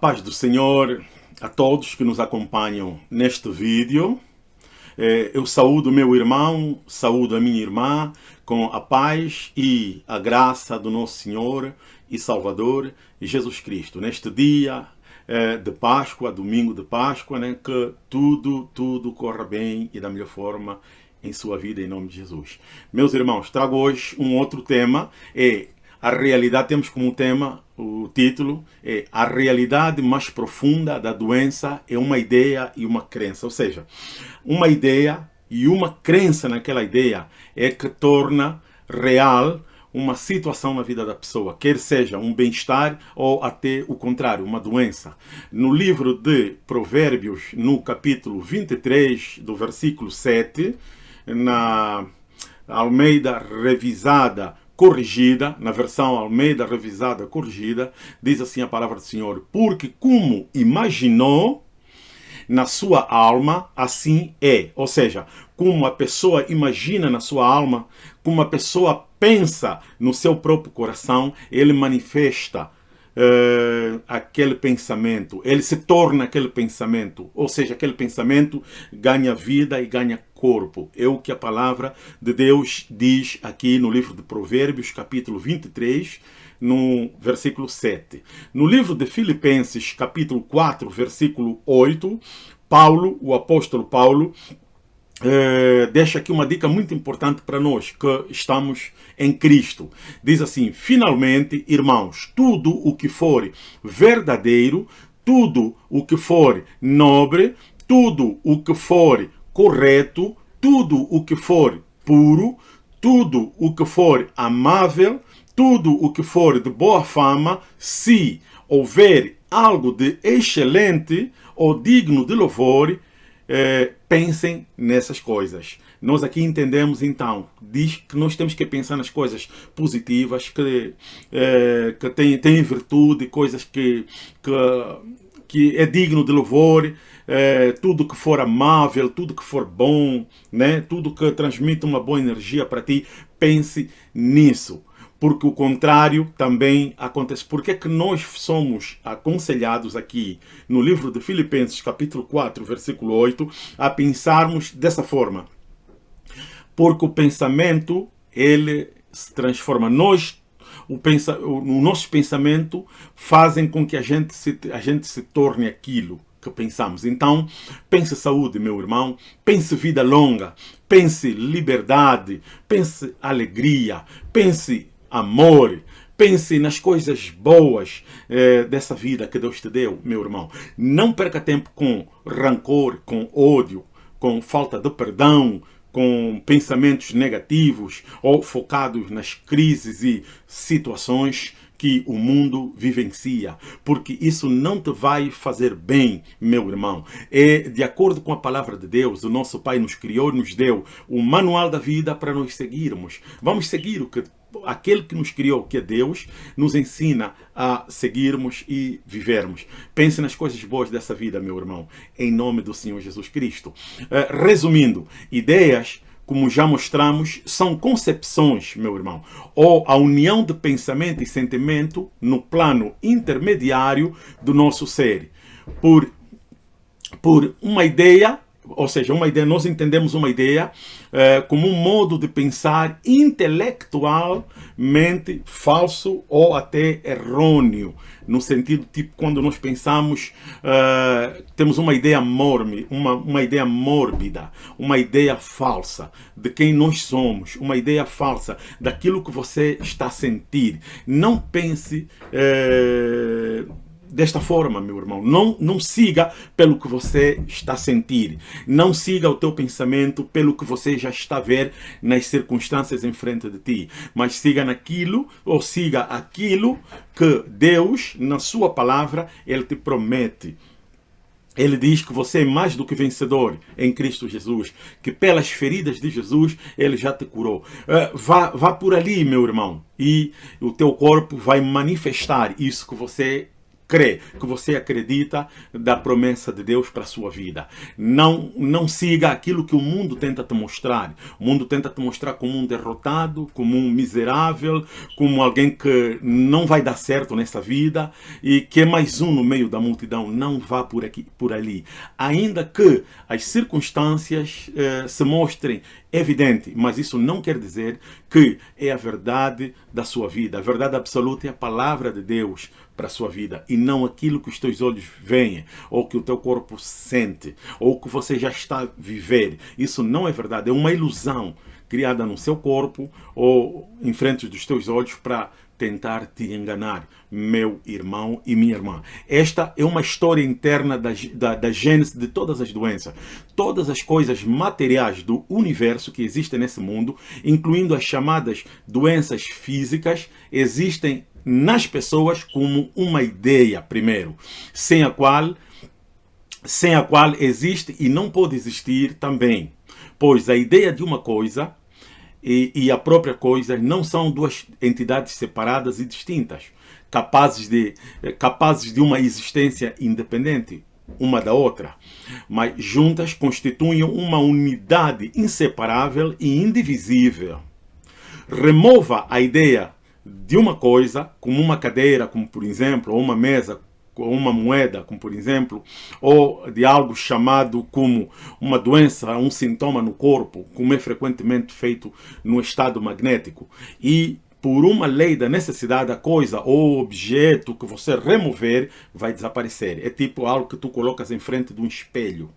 paz do Senhor a todos que nos acompanham neste vídeo. É, eu saúdo meu irmão, saúdo a minha irmã com a paz e a graça do nosso Senhor e Salvador Jesus Cristo. Neste dia é, de Páscoa, domingo de Páscoa, né, que tudo, tudo corra bem e da melhor forma em sua vida, em nome de Jesus. Meus irmãos, trago hoje um outro tema, é a realidade, temos como tema, o título, é A realidade mais profunda da doença é uma ideia e uma crença. Ou seja, uma ideia e uma crença naquela ideia é que torna real uma situação na vida da pessoa, quer seja um bem-estar ou até o contrário, uma doença. No livro de Provérbios, no capítulo 23, do versículo 7, na Almeida revisada corrigida, na versão Almeida revisada corrigida, diz assim a palavra do Senhor, porque como imaginou na sua alma, assim é. Ou seja, como a pessoa imagina na sua alma, como a pessoa pensa no seu próprio coração, ele manifesta uh, aquele pensamento, ele se torna aquele pensamento, ou seja, aquele pensamento ganha vida e ganha corpo. É o que a palavra de Deus diz aqui no livro de Provérbios, capítulo 23, no versículo 7. No livro de Filipenses, capítulo 4, versículo 8, Paulo, o apóstolo Paulo, é, deixa aqui uma dica muito importante para nós que estamos em Cristo. Diz assim, finalmente, irmãos, tudo o que for verdadeiro, tudo o que for nobre, tudo o que for correto, tudo o que for puro, tudo o que for amável, tudo o que for de boa fama, se houver algo de excelente ou digno de louvor, é, pensem nessas coisas. Nós aqui entendemos, então, diz que nós temos que pensar nas coisas positivas, que, é, que têm tem virtude, coisas que, que, que é digno de louvor, é, tudo que for amável, tudo que for bom, né? tudo que transmite uma boa energia para ti, pense nisso porque o contrário também acontece. Por que, é que nós somos aconselhados aqui no livro de Filipenses, capítulo 4, versículo 8, a pensarmos dessa forma? Porque o pensamento, ele se transforma. Nós, o, pensa, o, o nosso pensamento fazem com que a gente, se, a gente se torne aquilo que pensamos. Então, pense saúde, meu irmão, pense vida longa, pense liberdade, pense alegria, pense amor. Pense nas coisas boas eh, dessa vida que Deus te deu, meu irmão. Não perca tempo com rancor, com ódio, com falta de perdão, com pensamentos negativos ou focados nas crises e situações que o mundo vivencia, porque isso não te vai fazer bem, meu irmão. É de acordo com a palavra de Deus, o nosso Pai nos criou, nos deu o manual da vida para nós seguirmos. Vamos seguir o que aquele que nos criou, que é Deus, nos ensina a seguirmos e vivermos. Pense nas coisas boas dessa vida, meu irmão, em nome do Senhor Jesus Cristo. Uh, resumindo, ideias como já mostramos, são concepções, meu irmão, ou a união de pensamento e sentimento no plano intermediário do nosso ser. Por, por uma ideia ou seja, uma ideia, nós entendemos uma ideia é, como um modo de pensar intelectualmente falso ou até errôneo, no sentido tipo quando nós pensamos, é, temos uma ideia morme, uma, uma ideia mórbida, uma ideia falsa de quem nós somos, uma ideia falsa daquilo que você está a sentir. Não pense é, desta forma, meu irmão. Não, não siga pelo que você está a sentir. Não siga o teu pensamento pelo que você já está a ver nas circunstâncias em frente de ti. Mas siga naquilo, ou siga aquilo que Deus, na sua palavra, Ele te promete. Ele diz que você é mais do que vencedor em Cristo Jesus, que pelas feridas de Jesus Ele já te curou. Uh, vá, vá por ali, meu irmão, e o teu corpo vai manifestar isso que você crê, que você acredita da promessa de Deus para a sua vida. Não, não siga aquilo que o mundo tenta te mostrar. O mundo tenta te mostrar como um derrotado, como um miserável, como alguém que não vai dar certo nessa vida e que é mais um no meio da multidão. Não vá por aqui, por ali. Ainda que as circunstâncias eh, se mostrem evidente, mas isso não quer dizer que é a verdade da sua vida. A verdade absoluta é a palavra de Deus para a sua vida e não aquilo que os teus olhos veem, ou que o teu corpo sente, ou que você já está a viver. Isso não é verdade, é uma ilusão criada no seu corpo ou em frente dos teus olhos para tentar te enganar, meu irmão e minha irmã. Esta é uma história interna da, da, da gênese de todas as doenças. Todas as coisas materiais do universo que existem nesse mundo, incluindo as chamadas doenças físicas, existem nas pessoas como uma ideia, primeiro, sem a qual, sem a qual existe e não pode existir também. Pois a ideia de uma coisa e, e, a própria coisa não são duas entidades separadas e distintas, capazes de, capazes de uma existência independente uma da outra, mas juntas constituem uma unidade inseparável e indivisível. Remova a ideia de uma coisa, como uma cadeira, como por exemplo, ou uma mesa, uma moeda, como por exemplo, ou de algo chamado como uma doença, um sintoma no corpo, como é frequentemente feito no estado magnético. E por uma lei da necessidade, a coisa ou objeto que você remover vai desaparecer. É tipo algo que tu colocas em frente de um espelho.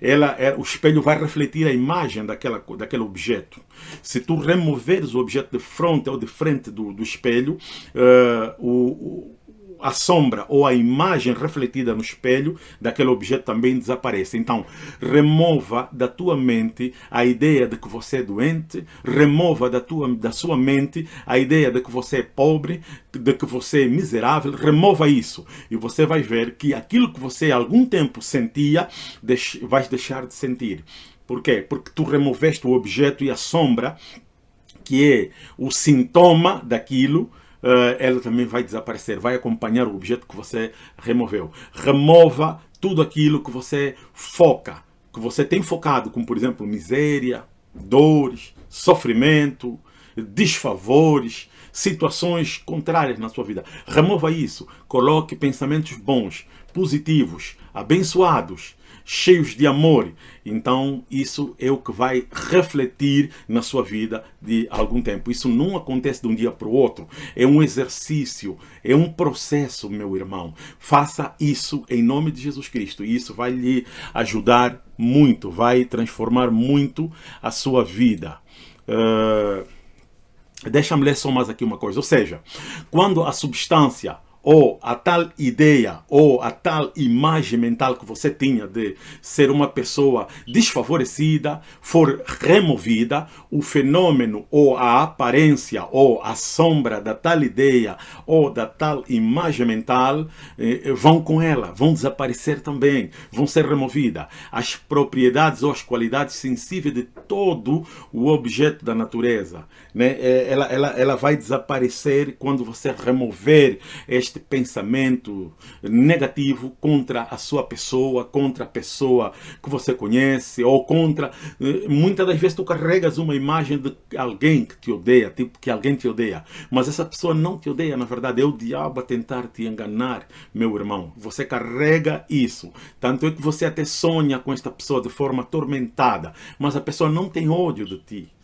Ela é, o espelho vai refletir a imagem daquela, daquele objeto. Se tu removeres o objeto de frente ou de frente do, do espelho, uh, o a sombra ou a imagem refletida no espelho daquele objeto também desaparece. Então, remova da tua mente a ideia de que você é doente, remova da, tua, da sua mente a ideia de que você é pobre, de que você é miserável, remova isso. E você vai ver que aquilo que você algum tempo sentia, vais deixar de sentir. Por quê? Porque tu removeste o objeto e a sombra, que é o sintoma daquilo, ela também vai desaparecer, vai acompanhar o objeto que você removeu. Remova tudo aquilo que você foca, que você tem focado, como por exemplo miséria, dores, sofrimento, desfavores, situações contrárias na sua vida. Remova isso, coloque pensamentos bons, positivos, abençoados, cheios de amor. Então, isso é o que vai refletir na sua vida de algum tempo. Isso não acontece de um dia para o outro. É um exercício, é um processo, meu irmão. Faça isso em nome de Jesus Cristo. E isso vai lhe ajudar muito, vai transformar muito a sua vida. Uh, Deixa-me ler só mais aqui uma coisa. Ou seja, quando a substância ou a tal ideia, ou a tal imagem mental que você tinha de ser uma pessoa desfavorecida, for removida, o fenômeno, ou a aparência, ou a sombra da tal ideia, ou da tal imagem mental, eh, vão com ela, vão desaparecer também, vão ser removidas. As propriedades ou as qualidades sensíveis de todo o objeto da natureza, né? Eh, ela, ela, ela vai desaparecer quando você remover este este pensamento negativo contra a sua pessoa, contra a pessoa que você conhece, ou contra... Eh, muitas das vezes tu carregas uma imagem de alguém que te odeia, tipo que alguém te odeia, mas essa pessoa não te odeia, na verdade, é o diabo a tentar te enganar, meu irmão. Você carrega isso. Tanto é que você até sonha com esta pessoa de forma atormentada, mas a pessoa não tem ódio de ti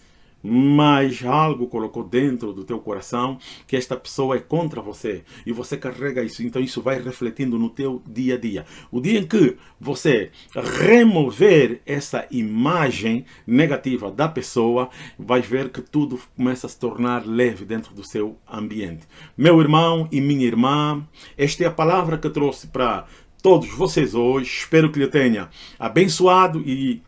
mas algo colocou dentro do teu coração que esta pessoa é contra você e você carrega isso, então isso vai refletindo no teu dia a dia. O dia em que você remover essa imagem negativa da pessoa, vai ver que tudo começa a se tornar leve dentro do seu ambiente. Meu irmão e minha irmã, esta é a palavra que eu trouxe para todos vocês hoje. Espero que lhe tenha abençoado e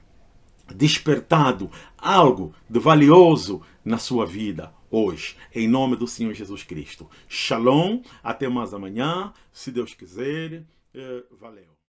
despertado algo de valioso na sua vida hoje, em nome do Senhor Jesus Cristo. Shalom, até mais amanhã, se Deus quiser. Eh, valeu.